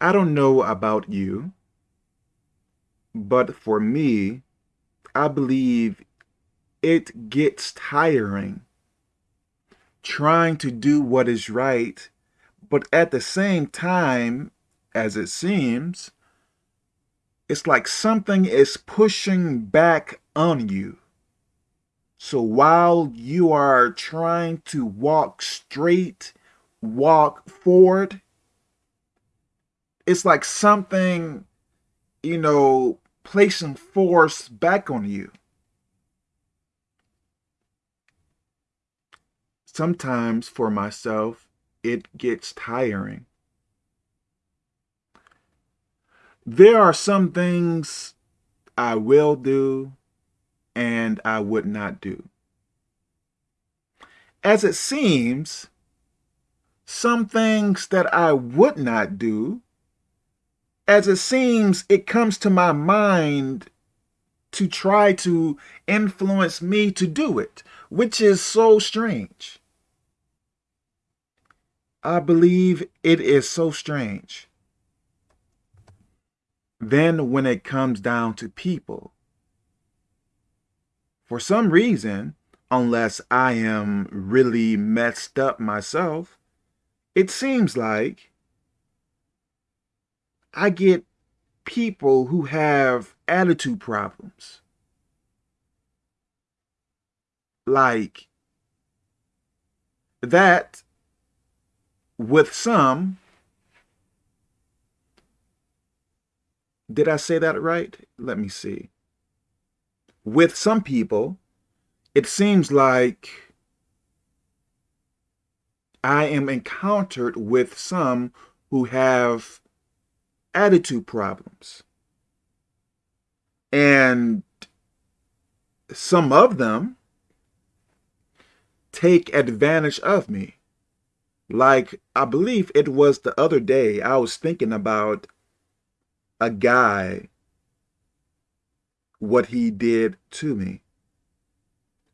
I don't know about you, but for me, I believe it gets tiring trying to do what is right, but at the same time, as it seems, it's like something is pushing back on you. So while you are trying to walk straight, walk forward, it's like something, you know, placing force back on you. Sometimes for myself, it gets tiring. There are some things I will do and I would not do. As it seems, some things that I would not do as it seems it comes to my mind to try to influence me to do it, which is so strange. I believe it is so strange. Then when it comes down to people, for some reason, unless I am really messed up myself, it seems like I get people who have attitude problems. Like that with some, did I say that right? Let me see. With some people, it seems like I am encountered with some who have attitude problems. And some of them take advantage of me. Like, I believe it was the other day, I was thinking about a guy, what he did to me.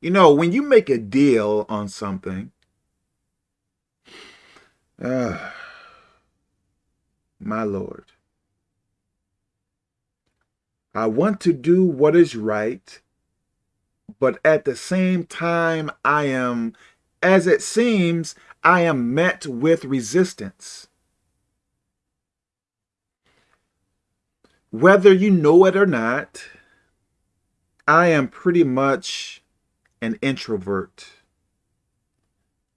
You know, when you make a deal on something, uh, my Lord, I want to do what is right, but at the same time, I am, as it seems, I am met with resistance. Whether you know it or not, I am pretty much an introvert.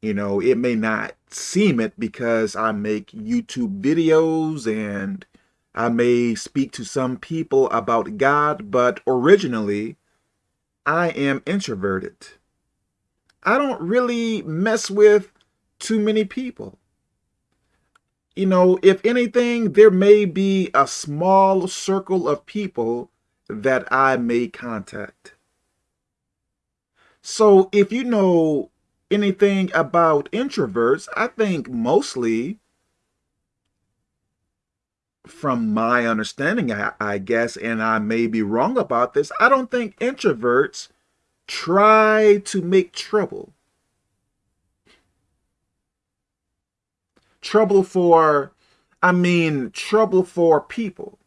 You know, it may not seem it because I make YouTube videos and I may speak to some people about God, but originally, I am introverted. I don't really mess with too many people. You know, if anything, there may be a small circle of people that I may contact. So if you know anything about introverts, I think mostly from my understanding, I, I, guess, and I may be wrong about this, I don't think introverts try to make trouble. Trouble for, I mean, trouble for people.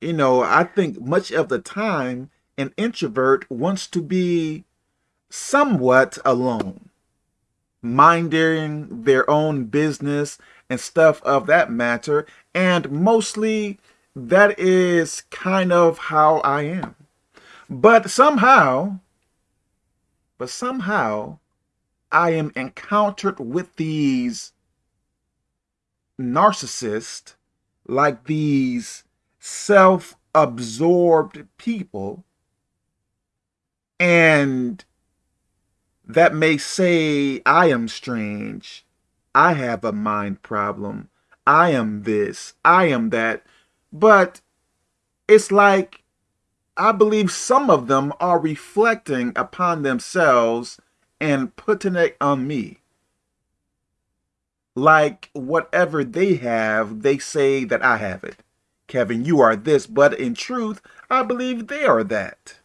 You know, I think much of the time, an introvert wants to be somewhat alone, minding their own business and stuff of that matter. And mostly that is kind of how I am. But somehow, but somehow I am encountered with these narcissists, like these self-absorbed people, and that may say I am strange, I have a mind problem. I am this. I am that. But it's like, I believe some of them are reflecting upon themselves and putting it on me. Like whatever they have, they say that I have it. Kevin, you are this, but in truth, I believe they are that.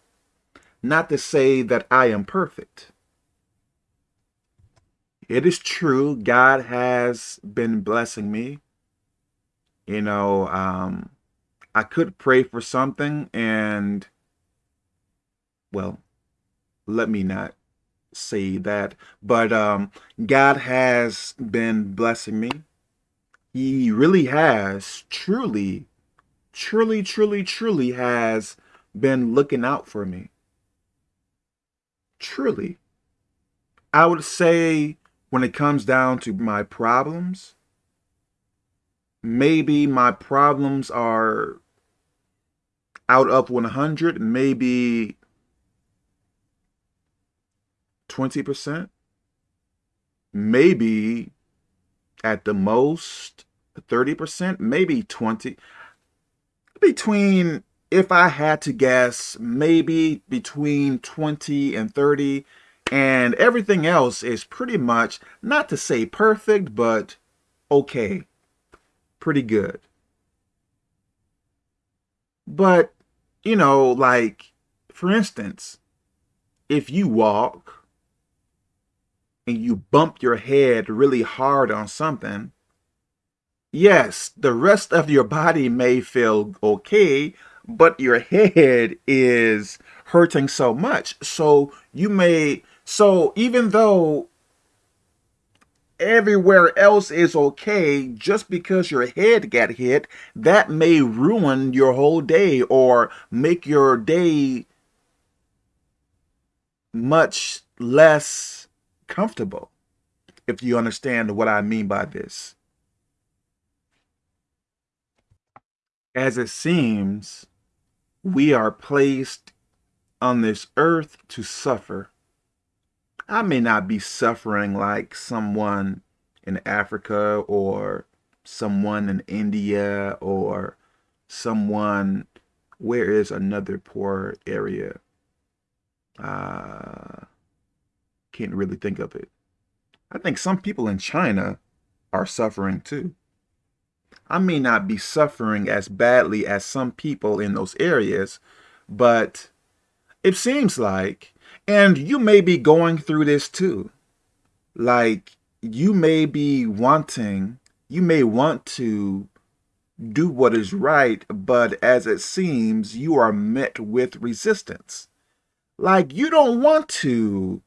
Not to say that I am perfect it is true. God has been blessing me. You know, um, I could pray for something and, well, let me not say that, but um, God has been blessing me. He really has, truly, truly, truly, truly has been looking out for me. Truly. I would say when it comes down to my problems, maybe my problems are out of 100, maybe 20%, maybe at the most 30%, maybe 20. Between, if I had to guess, maybe between 20 and 30. And everything else is pretty much, not to say perfect, but okay. Pretty good. But, you know, like, for instance, if you walk and you bump your head really hard on something, yes, the rest of your body may feel okay, but your head is hurting so much. So you may, so even though everywhere else is okay, just because your head got hit, that may ruin your whole day or make your day much less comfortable, if you understand what I mean by this. As it seems, we are placed on this earth to suffer. I may not be suffering like someone in Africa or someone in India or someone, where is another poor area? Uh, can't really think of it. I think some people in China are suffering too. I may not be suffering as badly as some people in those areas, but it seems like, and you may be going through this too, like you may be wanting, you may want to do what is right, but as it seems, you are met with resistance. Like you don't want to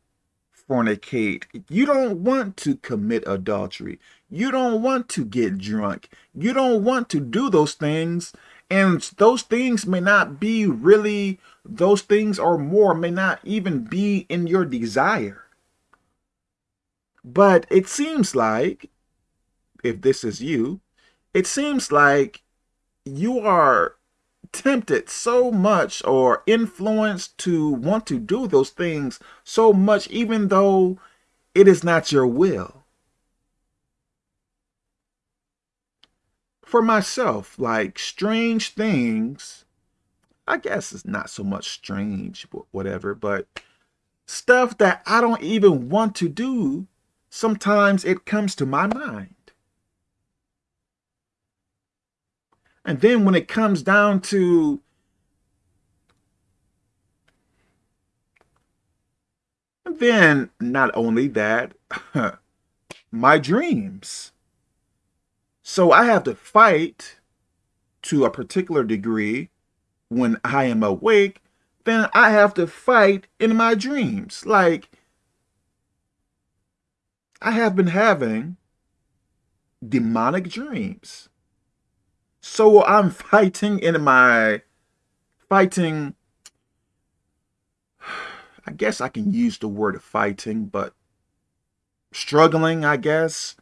fornicate. You don't want to commit adultery. You don't want to get drunk. You don't want to do those things. And those things may not be really, those things or more may not even be in your desire. But it seems like, if this is you, it seems like you are tempted so much or influenced to want to do those things so much even though it is not your will. For myself, like strange things, I guess it's not so much strange, whatever, but stuff that I don't even want to do, sometimes it comes to my mind. And then when it comes down to then not only that, my dreams. So I have to fight to a particular degree when I am awake, then I have to fight in my dreams. Like, I have been having demonic dreams. So I'm fighting in my, fighting, I guess I can use the word fighting, but struggling, I guess,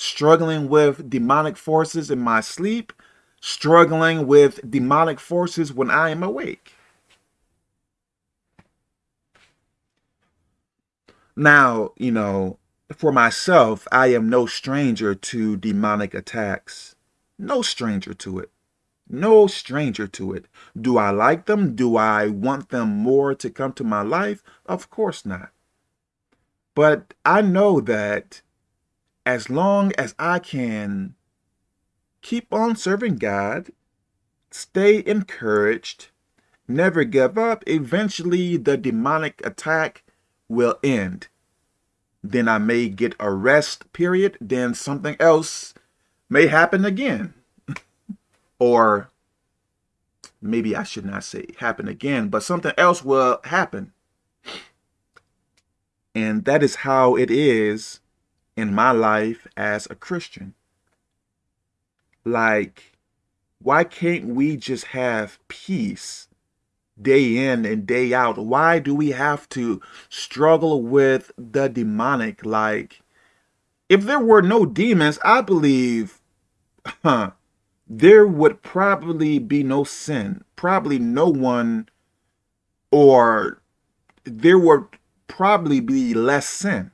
struggling with demonic forces in my sleep, struggling with demonic forces when I am awake. Now, you know, for myself, I am no stranger to demonic attacks. No stranger to it. No stranger to it. Do I like them? Do I want them more to come to my life? Of course not. But I know that as long as I can keep on serving God, stay encouraged, never give up, eventually the demonic attack will end. then I may get a rest period, then something else may happen again. or maybe I should not say happen again, but something else will happen. And that is how it is in my life as a Christian. Like, why can't we just have peace day in and day out? Why do we have to struggle with the demonic? Like, if there were no demons, I believe huh, there would probably be no sin. Probably no one, or there would probably be less sin.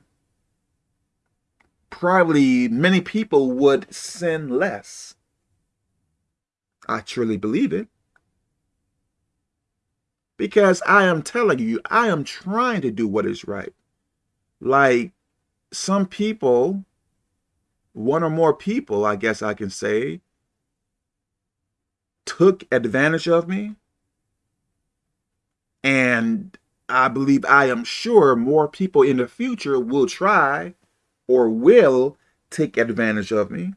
Probably many people would sin less. I truly believe it. Because I am telling you, I am trying to do what is right. Like some people, one or more people, I guess I can say, took advantage of me. And I believe I am sure more people in the future will try or will take advantage of me.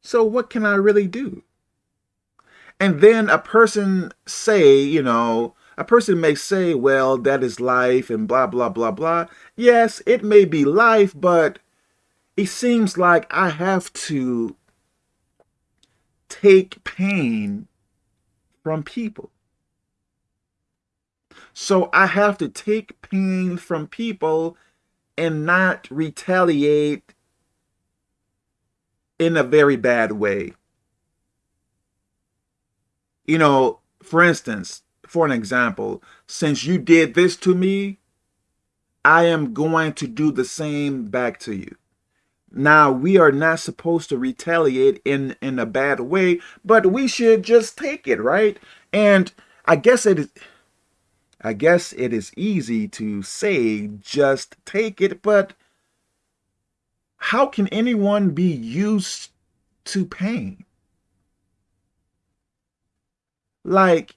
So what can I really do? And then a person say, you know, a person may say, well, that is life and blah, blah, blah, blah. Yes, it may be life, but it seems like I have to take pain from people. So I have to take pain from people and not retaliate in a very bad way. You know, for instance, for an example, since you did this to me, I am going to do the same back to you. Now, we are not supposed to retaliate in, in a bad way, but we should just take it, right? And I guess it is... I guess it is easy to say just take it, but how can anyone be used to pain? Like,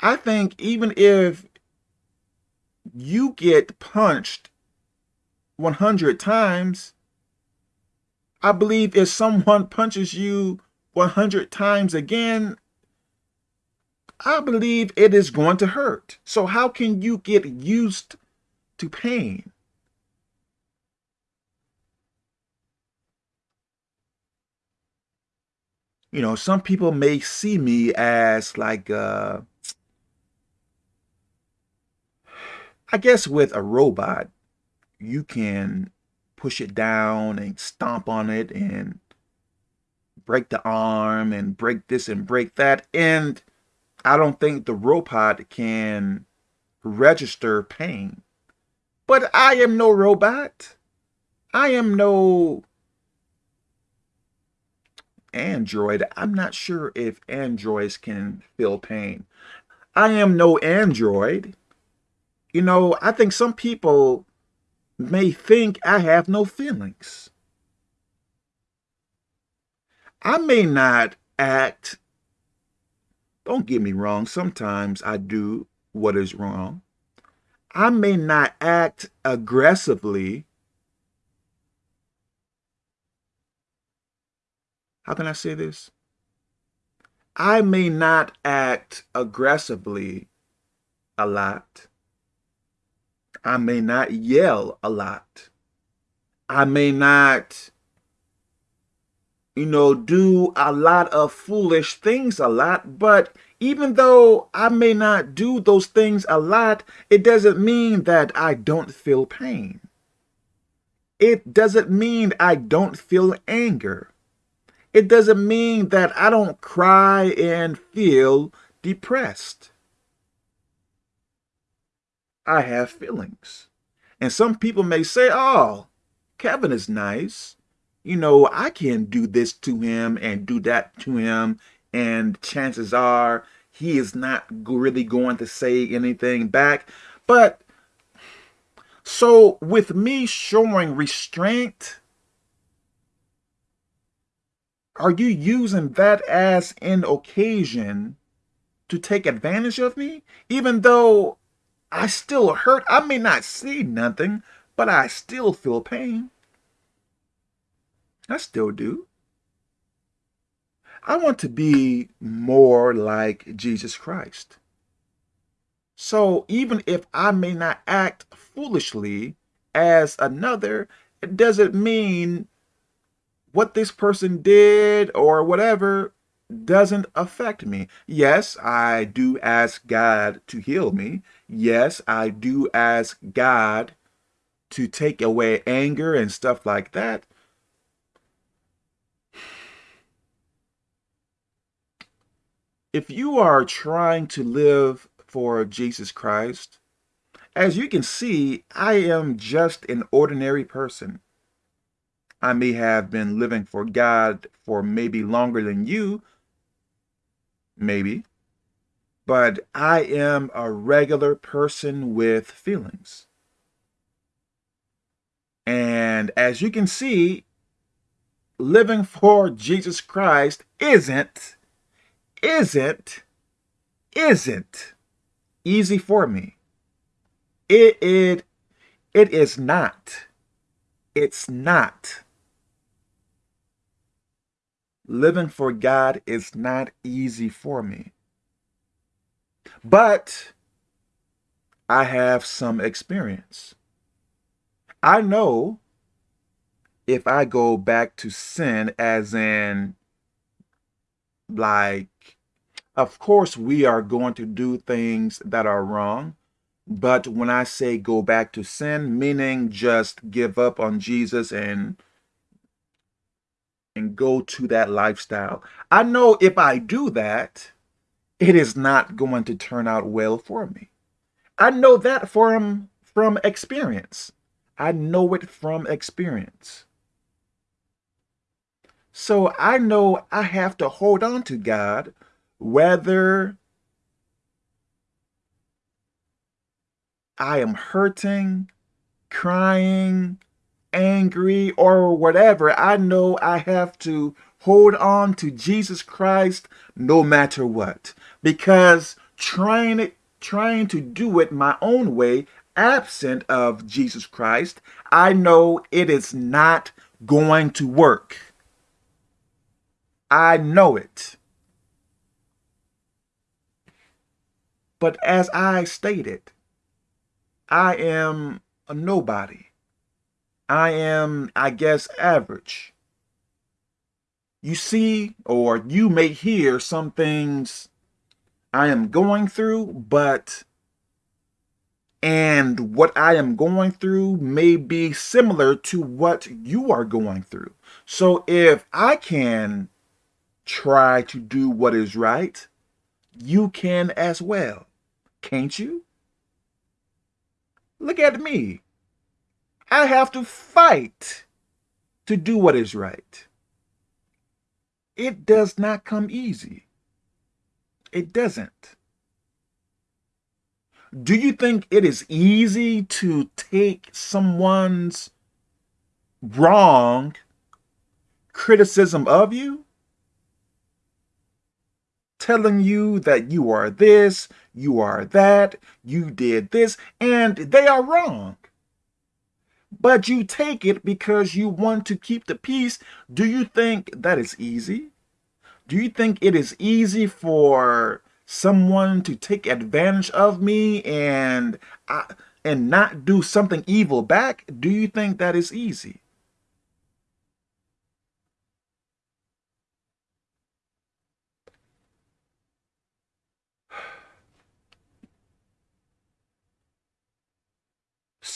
I think even if you get punched 100 times, I believe if someone punches you 100 times again, I believe it is going to hurt. So how can you get used to pain? you know, some people may see me as like, uh, I guess with a robot, you can push it down and stomp on it and break the arm and break this and break that. And I don't think the robot can register pain. But I am no robot. I am no Android, I'm not sure if androids can feel pain. I am no android. You know, I think some people may think I have no feelings. I may not act, don't get me wrong, sometimes I do what is wrong. I may not act aggressively how can I say this? I may not act aggressively a lot. I may not yell a lot. I may not, you know, do a lot of foolish things a lot, but even though I may not do those things a lot, it doesn't mean that I don't feel pain. It doesn't mean I don't feel anger it doesn't mean that I don't cry and feel depressed. I have feelings. And some people may say, oh, Kevin is nice. You know, I can do this to him and do that to him. And chances are he is not really going to say anything back. But so with me showing restraint, are you using that as an occasion to take advantage of me? Even though I still hurt, I may not see nothing, but I still feel pain. I still do. I want to be more like Jesus Christ. So even if I may not act foolishly as another, it doesn't mean what this person did or whatever doesn't affect me. Yes, I do ask God to heal me. Yes, I do ask God to take away anger and stuff like that. If you are trying to live for Jesus Christ, as you can see, I am just an ordinary person. I may have been living for God for maybe longer than you, maybe, but I am a regular person with feelings. And as you can see, living for Jesus Christ isn't, isn't, isn't easy for me. It, it, it is not. It's not. Living for God is not easy for me. But I have some experience. I know if I go back to sin as in like of course we are going to do things that are wrong but when I say go back to sin meaning just give up on Jesus and and go to that lifestyle. I know if I do that it is not going to turn out well for me. I know that from from experience. I know it from experience. So I know I have to hold on to God whether I am hurting, crying, angry, or whatever. I know I have to hold on to Jesus Christ no matter what. Because trying it, trying to do it my own way absent of Jesus Christ, I know it is not going to work. I know it. But as I stated, I am a nobody. I am, I guess, average. You see, or you may hear some things I am going through, but and what I am going through may be similar to what you are going through. So if I can try to do what is right, you can as well, can't you? Look at me. I have to fight to do what is right. It does not come easy. It doesn't. Do you think it is easy to take someone's wrong criticism of you? Telling you that you are this, you are that, you did this, and they are wrong. But you take it because you want to keep the peace. Do you think that is easy? Do you think it is easy for someone to take advantage of me and I, and not do something evil back, do you think that is easy?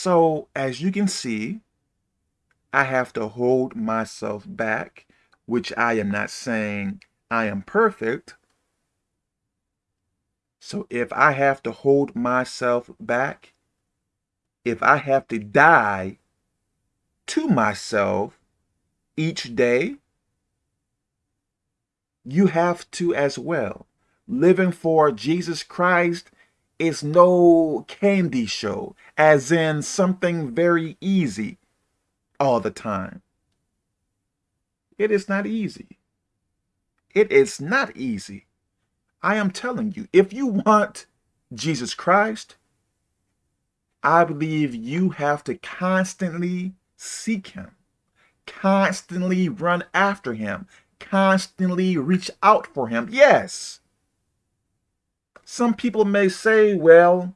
So as you can see, I have to hold myself back, which I am not saying I am perfect, so if I have to hold myself back, if I have to die to myself each day, you have to as well. Living for Jesus Christ is no candy show, as in something very easy all the time. It is not easy. It is not easy. I am telling you, if you want Jesus Christ, I believe you have to constantly seek him, constantly run after him, constantly reach out for him. Yes. Some people may say, well,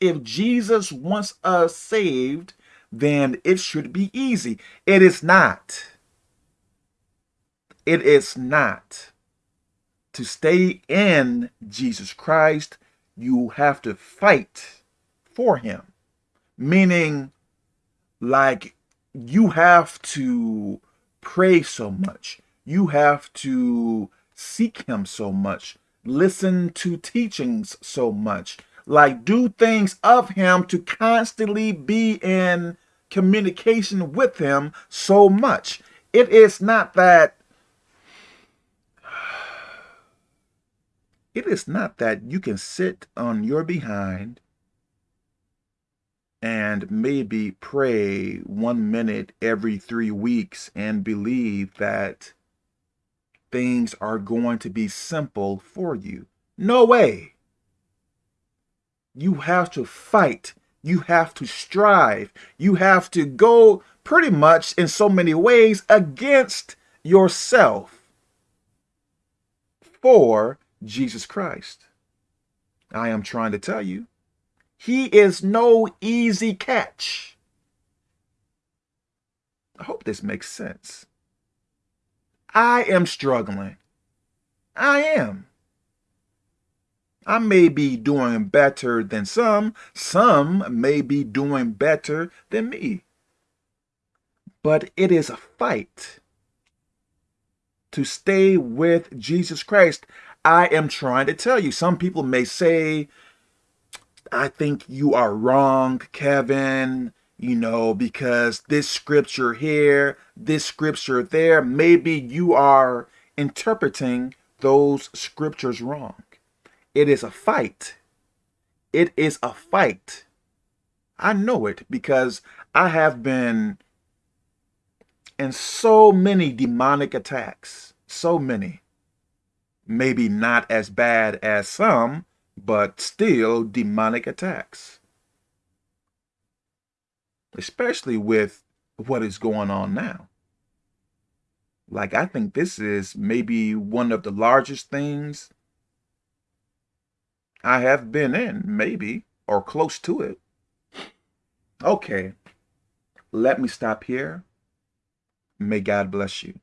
if Jesus wants us saved, then it should be easy. It is not. It is not. To stay in Jesus Christ, you have to fight for him. Meaning, like, you have to pray so much. You have to seek him so much. Listen to teachings so much like do things of him to constantly be in communication with him so much. It is not that it is not that you can sit on your behind and maybe pray one minute every three weeks and believe that things are going to be simple for you. No way. You have to fight. You have to strive. You have to go pretty much in so many ways against yourself for Jesus Christ. I am trying to tell you, he is no easy catch. I hope this makes sense. I am struggling. I am. I may be doing better than some. Some may be doing better than me. But it is a fight to stay with Jesus Christ. I am trying to tell you. Some people may say, I think you are wrong, Kevin, you know, because this scripture here, this scripture there, maybe you are interpreting those scriptures wrong. It is a fight. It is a fight. I know it because I have been in so many demonic attacks. So many. Maybe not as bad as some, but still demonic attacks. Especially with what is going on now. Like, I think this is maybe one of the largest things I have been in, maybe, or close to it. Okay, let me stop here. May God bless you.